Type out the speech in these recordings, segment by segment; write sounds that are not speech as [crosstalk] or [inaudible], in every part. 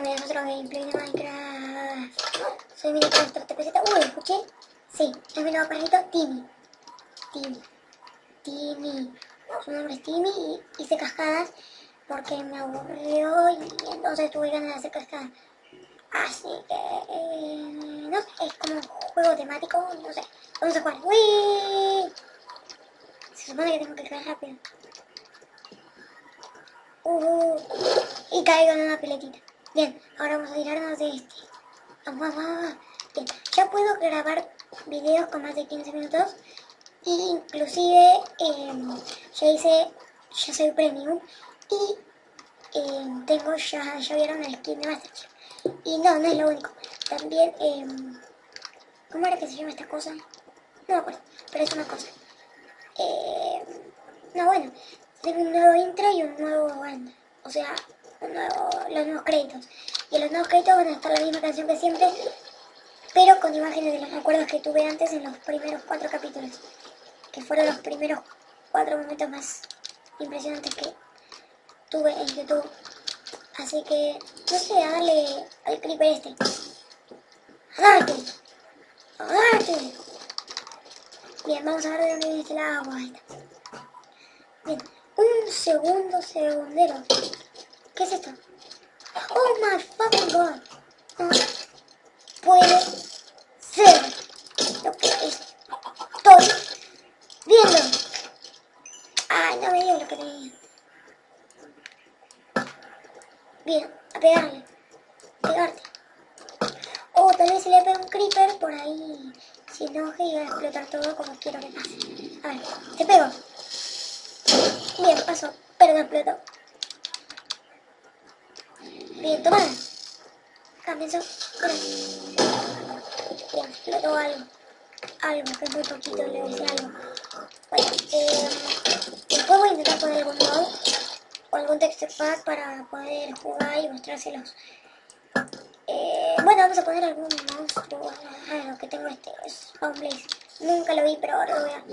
nuevo gameplay de Minecraft. Soy Minecraft TPZ. Uy, ¿escuché? Sí, es mi nuevo perrito, Timmy. Timmy. Timmy. Su nombre es Timmy y hice cascadas porque me aburrió y entonces tuve ganas de hacer cascadas. Así que, eh, no es como juego temático, no sé. Vamos a jugar. ¡Uy! Se supone que tengo que caer rápido. Uh, y caigo en una piletita. Bien, ahora vamos a tirarnos de este. Vamos, vamos, vamos. Bien, ya puedo grabar videos con más de 15 minutos. Y inclusive em, ya hice, ya soy premium. Y em, tengo, ya, ya vieron el skin de Masterchef. Y no, no es lo único. También, em, ¿cómo era que se llama esta cosa? No me acuerdo, pero es una cosa. no, bueno, tengo un nuevo intro y un nuevo band. O sea, los nuevos créditos. Y los nuevos créditos van a estar la misma canción que siempre, pero con imágenes de los recuerdos que tuve antes en los primeros cuatro capítulos. Que fueron los primeros cuatro momentos más impresionantes que tuve en YouTube. Así que, no sé, a darle al creeper este. ¡Agárrate! ¡Agárrate! Bien, vamos a ver de dónde viene este agua. Bien, un segundo segundero. ¿Qué es esto? Oh my fucking god. Puede ser lo que estoy viendo. Ay, no me dio lo que tenía. Bien, a pegarle. Pegarte. O oh, tal vez se le pega un creeper por ahí. Si enoje y va a explotar todo como quiero que pase. A ver, te pego. Bien, pasó, pero no explotó. Bien, toma. Cambio Bien, explotó algo. Algo, que es muy poquito, le dice algo. Bueno, eh, después voy a intentar poner algún mod o algún texture pack para poder jugar y mostrárselos. Eh, bueno, vamos a poner algún monstruo. Ah, lo que tengo este es Blaze. Nunca lo vi, pero ahora lo voy a...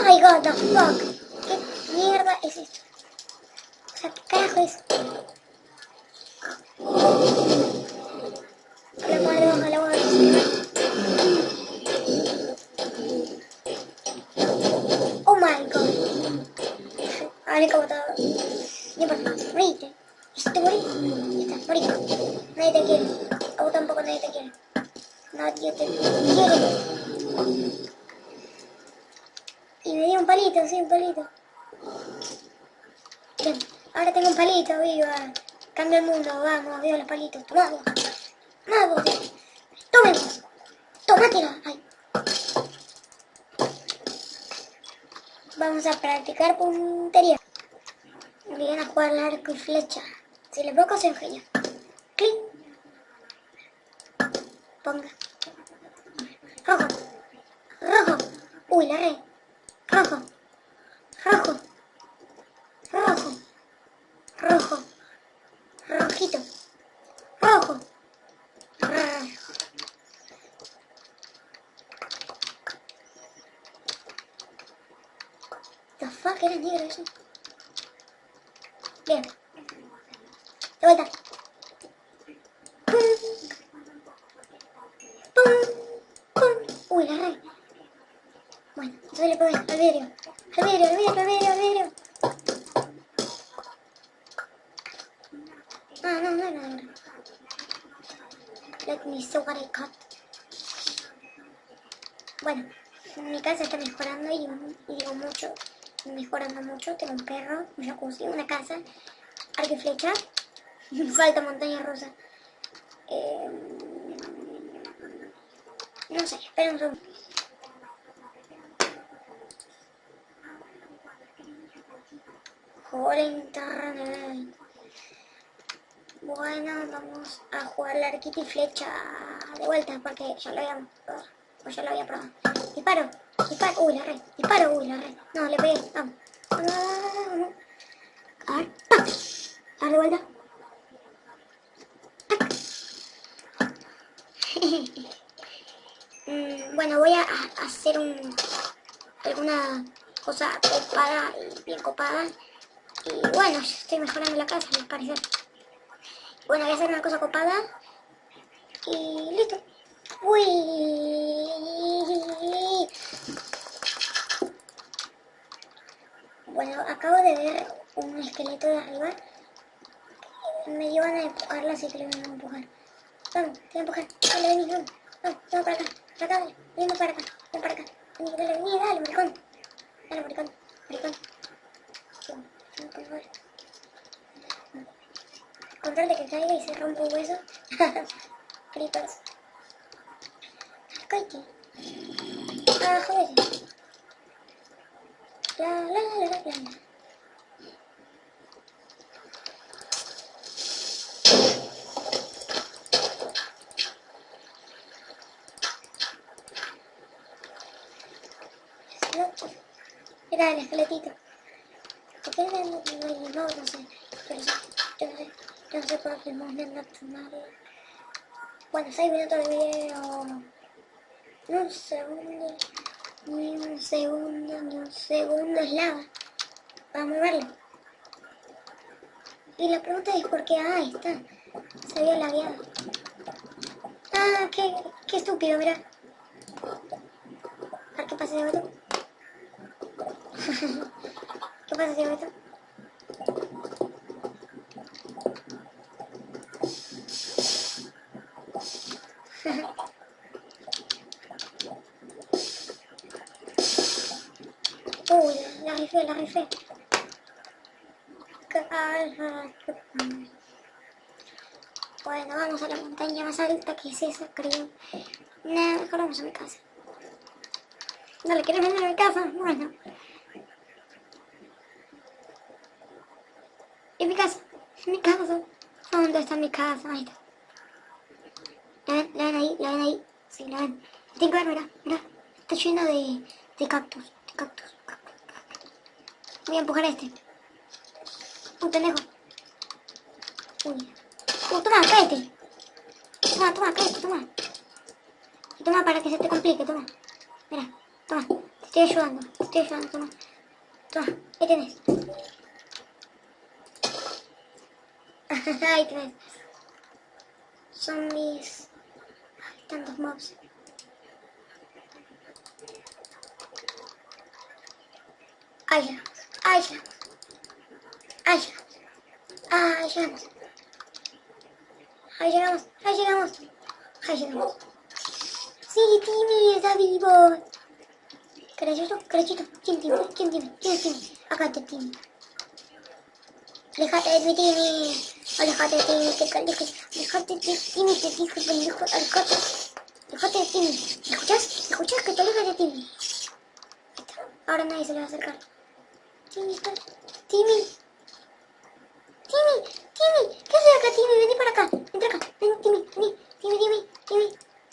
My god, the fuck. ¿Qué mierda es esto? O sea, ¿qué carajo es? Cambio el mundo, vamos, veo los palitos. Tomado. Tomado. Tomen. Tomátela. Ay. Vamos a practicar puntería. Vienen a jugar al arco y flecha. Si le bloco, se engenio. Clic. Ponga. Rojo. Rojo. Uy, la re. Rojo. Rojo. Rojo. Rojo. Rojito. Rojo. Rojo. The fuck era negro eso. Bien. De vuelta. Pum. Pum. Pum. Uy, la re. Bueno, entonces le pongo al vidrio. Al vidrio, al vidrio, al vidrio, al vidrio. Ah, no, no, no, no. Let me see what I cut. Bueno, mi casa está mejorando y, y digo mucho, mejorando mucho. Tengo un perro, un jacuzzi, una casa, arco y flecha. [laughs] Falta montaña rusa. Eh, no sé, espera un segundo. por internet. Bueno, vamos a jugar la arquita y flecha de vuelta porque ya lo había. Pues ya lo había probado. Disparo, disparo, uy la red, disparo, uy la red. No, le pegué, vamos. A ver. A de vuelta. [laughs] mm, bueno, voy a hacer un alguna cosa copada y bien copada y bueno, estoy mejorando la casa, me parece. Bueno, voy a hacer una cosa copada. Y listo. Uy. Bueno, acabo de ver un esqueleto de arriba. Me llevan a empujarla, así que le voy a empujar. Vamos, voy a empujar. Dale, vení, vamos. Vamos, vamos para acá. Para acá. Vení para acá. Ven para acá. Vení, dale, vení, dale, maricón. Dale, maricón. Maricón. Sí, por favor. Control de que caiga y se rompa un hueso. [laughs] Creepers. Coiti. Ah, joder. La, la, la, la, la. Era el esqueletito. ¿Por qué no, no, no, no, no sé? Pero sí, yo no sé. No por qué no me nada. Bueno, 6 minutos de video. Ni un segundo. Ni un segundo, ni un segundo es lava. Vamos a verlo. Y la pregunta es por qué. Ah, está. Se había lagueado. Ah, qué, qué estúpido, mira. A ver qué pasa de otro. [laughs] ¿Qué pasa de otro? Uy, la rifé, la rifé. Bueno, vamos a la montaña más alta que es esa, creo. Nah, mejor vamos a mi casa. ¿No le quieres venir a mi casa? Bueno. ¿Y mi casa? ¿Mi casa? ¿Dónde está mi casa? Ahí está. ¿La ven? ¿La ven ahí? ¿La ven Tengo que ver, mira, mira. Está lleno de, de cactus, de cactus. Voy a empujar a este. Un pendejo. Uy. Toma, cállate. Toma, toma, cállate, toma. Toma para que se te complique, toma. Mira, toma. Te estoy ayudando, te estoy ayudando, toma. Toma, ahí tienes. [laughs] ahí tienes. Zombies. Tantos mobs. Ahí llegamos, ahí llegamos. Ahí llegamos. Ahí llegamos. Ahí llegamos, ahí llegamos. Ahí llegamos. Sí, Timmy está vivo. Carachito, carachito. ¿Quién Timmy? ¿Quién Timmy? ¿Quién Timmy? Acá está Timmy. Alejate de mi Timmy. Alejate de Timmy, Dejate de tímido, hijo pendejo, alcote. Dejate de tímido. ¿Me escuchás? Escuchás? Que te alejas de tímido. Ahora nadie se le va a acercar. Timmy, está. Timmy. Timmy, Timmy. ¿Qué haces acá, Timmy? Vení para acá. Entra acá. Vení, Timmy, vení. Timmy, Timmy, Timmy.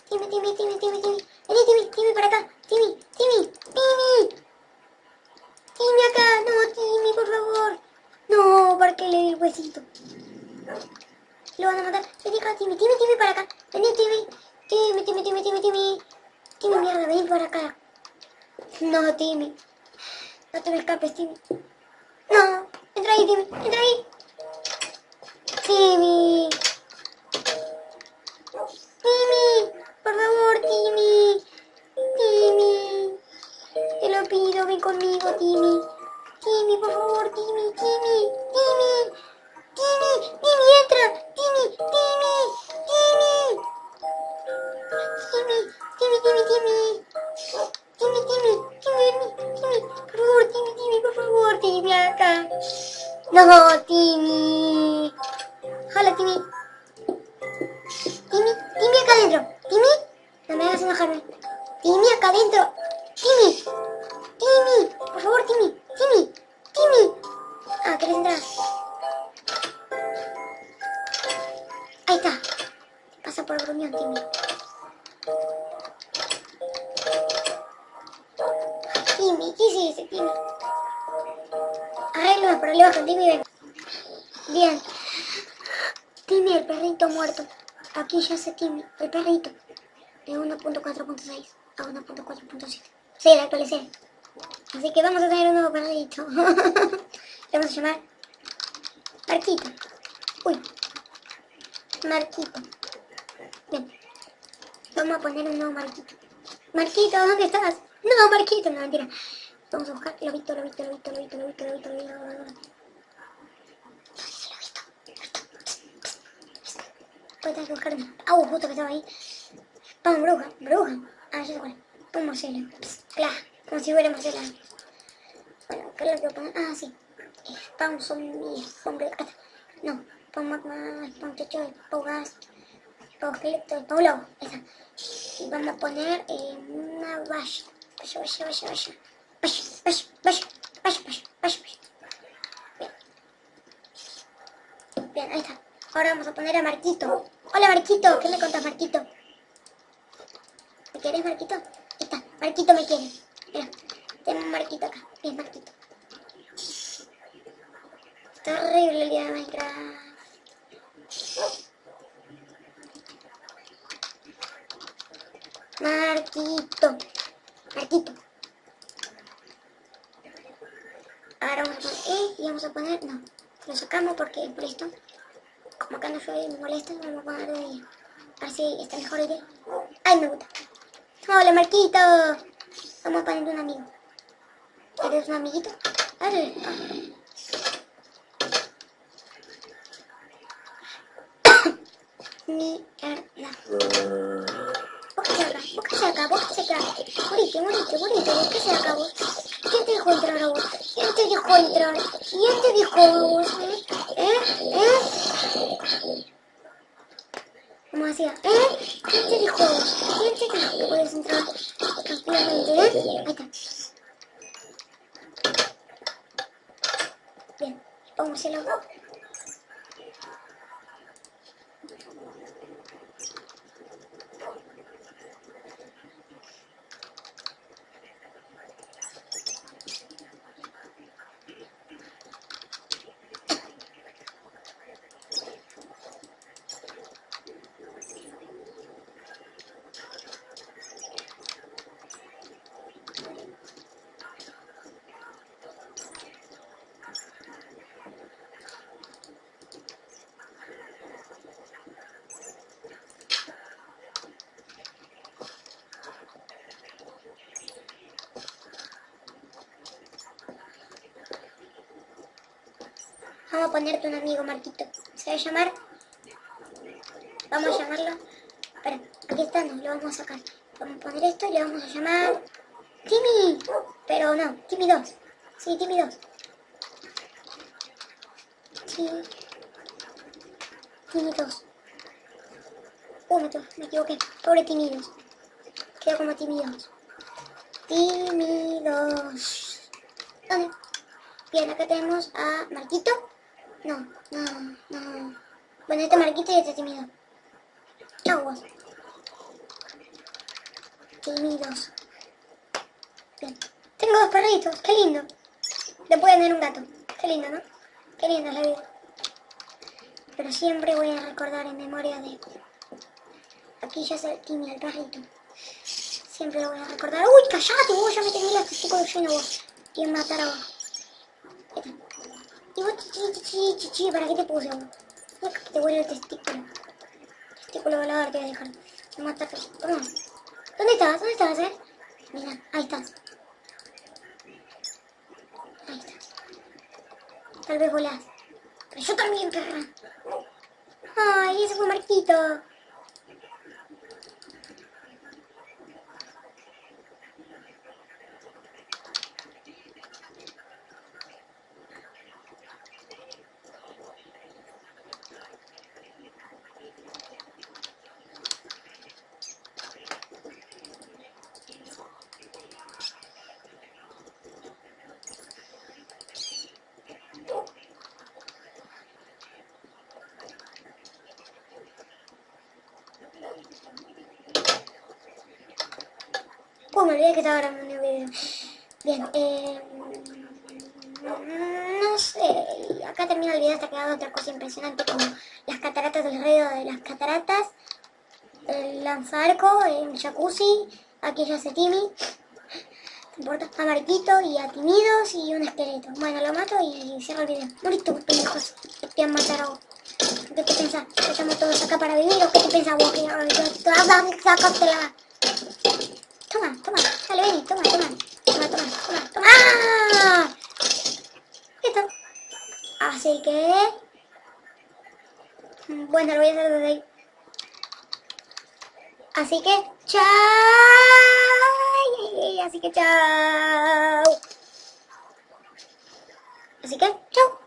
Timmy, Timmy, Timmy, Timmy, Timmy. Vení, Timmy, Timmy, para acá. Timmy, Timmy, Timmy. Timmy acá. No, Timmy, por favor. No, para que le dé el huesito. Lo van a matar, vení acá, Timmy, Timmy, Timmy, para acá, vení, Timmy, Timmy, Timmy, Timmy, Timmy, Timmy, Timmy, mierda, vení para acá, no, Timmy, no te me escapes, Timmy, no, entra ahí, Timmy, entra ahí. Timmy. Timmy, por favor, Timmy. Timmy. Te lo pido, ven conmigo, Timmy. Timmy, por favor, Timmy, Timmy. Timmy, Timmy, Timmy, Timmy. Timmy, Timmy, Timmy, Timmy, por favor, Timmy, Timmy, por favor, Timmy, acá. No, Timmy. Hola, Timmy. Timmy, Timmy acá adentro. Timmy, no me hagas enojarme. Timmy acá adentro. ¿Qué hiciste, Timmy? Arreglo los problemas con Timmy, ven. Bien. Timmy, el perrito muerto. Aquí ya se Timmy, el perrito. De 1.4.6 a 1.4.7. Sí, la actualicé. Así que vamos a tener un nuevo perrito. [laughs] Le vamos a llamar Marquito. Uy. Marquito. Bien. Vamos a poner un nuevo Marquito. Marquito, ¿dónde estás? No, Marquito, no, mentira. Vamos a buscar Lobito, Lobito, Lobito, Lobito, Lobito, Lobito, Lobito, Lobito. Voy a tener que buscar. Ah, justo que estaba ahí. Vamos, bruja, bruja. Ah, ya sé cuál. Un Marcelo. Claro, como si fuera Marcela. Bueno, ¿qué es lo que pongo? Ah, sí. Spawn zombie, zombie. Acá. No, Spawn magma, Spawn techo, Spawn gas, Spawn esqueleto, Spawn lobo. Está. Y vamos a poner eh, una valla. Vaya, vaya, vaya, vaya. Bien. Ahí está. Ahora vamos a poner a Marquito. Hola Marquito, ¿qué me contás Marquito? ¿Me quieres Marquito? Ahí está, Marquito me quiere. Mira, tengo Marquito acá. Bien, Marquito. Está horrible el día de Minecraft. Marquito. Marquito. Ahora vamos a poner E y vamos a poner... No, lo sacamos porque por esto como acá no llueve y me molesta, vamos a poner de día. A ver si está mejor idea. ¡Ay, me gusta! ¡Hola, Marquito! Vamos a poner un amigo. ¿Quieres un amiguito? ¡Dale! [coughs] Mierda. Búsquese acá, búsquese acá, búsquese acá. Morite, morite, morite, búsquese acá vos. ¿Quién te dejó entrar a? ¿Quién te dejó entrar? ¿Quién te a vos? ¿Eh? ¿Eh? Como hacía, ¿eh? ¿Quién te dijo? ¿Quién te dijo que puedes entrar tranquilamente, eh? Ahí está. Bien, póngaselo. Vamos a ponerte un amigo, Marquito. Se va a llamar... Vamos a llamarlo... Espera, aquí está, no, lo vamos a sacar. Vamos a poner esto y le vamos a llamar... Timmy. Pero no, Timmy 2. Sí, Timmy 2. Timmy... Timmy 2. Uh, me, me equivoqué. Pobre Timmy 2. Queda como Timmy 2. Timmy 2. ¿Dónde? Bien, acá tenemos a Marquito. No, no, no. Bueno, este Marquito y este tímido. Vos. Tímidos. Bien. Tengo dos perritos, qué lindo. Después de tener un gato. Qué lindo, ¿no? Qué linda es la vida. Pero siempre voy a recordar en memoria de... Aquí ya el Timmy, el perrito. Siempre lo voy a recordar. ¡Uy, callate! Vos ya me tenés los testículos llenos vos. Quieren matar a vos. Vos, chichi, chichi, chichi, ¿para qué te puse que te huele el testículo. Testículo volador te voy a dejar. Matar. Toma. ¿Dónde estás? ¿Dónde estás, eh? Mira, ahí estás. Ahí estás. Tal vez volás. Pero yo también, perra. Ay, ese fue Marquito. Olvidé que estaba grabando un video. Bien, eh, no sé, acá termina el video hasta que otra cosa impresionante como las cataratas del río de las cataratas, el lanzarco, el jacuzzi, aquí ya hace Timmy, importa a Marquito y a Timidos y un esqueleto. Bueno, lo mato y cierro el video. Morito, pendejos, te a vos. ¿Qué te pensás? ¿Que estamos todos acá para vivir o qué te pensás vos? Toma, toma, dale, vení, toma, toma. Toma, toma, toma, toma. ¡Ah! Listo. Así que... Bueno, lo voy a hacer desde ahí. Así que, chao. Así que, chao. Así que, chao.